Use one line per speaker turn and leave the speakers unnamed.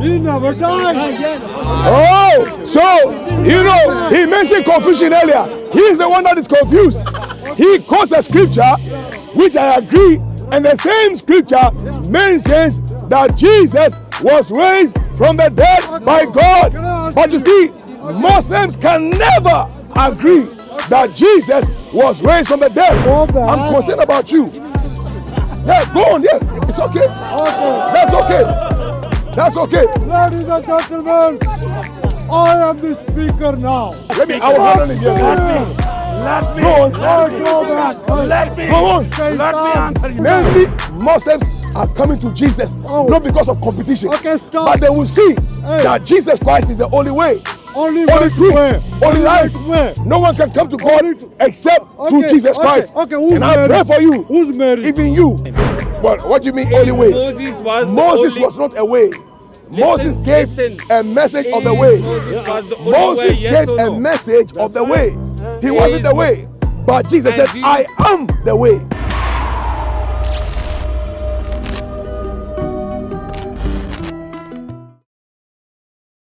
He never died.
Oh, so you know he mentioned confusion earlier. He is the one that is confused. He quotes a scripture, which I agree, and the same scripture mentions that Jesus was raised from the dead by God. But you see, Muslims can never agree that Jesus was raised from the dead. I'm concerned about you. Yeah, go on. Yeah, it's okay. That's okay. That's okay.
Ladies and gentlemen, I am the speaker now.
Let me. I will handle it. Yeah.
Let me,
Go on.
Oh, go back.
let me,
Go on.
Say
let me
down.
answer you.
Mainly, Muslims are coming to Jesus
Oh.
not because of competition,
Okay, stop.
but they will see
Hey.
that Jesus Christ is the only way,
Only
only
which
truth,
way?
only life.
which way?
No one can come to God
Only to-
except through
Okay,
Jesus
okay,
Christ.
okay, who's
and I
married?
pray for you,
Who's married?
even you. Well, what do you mean only way?
Moses was
Moses was not a way. Moses gave
listen.
a message of the way.
Moses the
Moses
way, yes
gave
or
a
no?
message of the way. He
He
wasn't the way. But Jesus
And
said,
Jesus-
I am the way.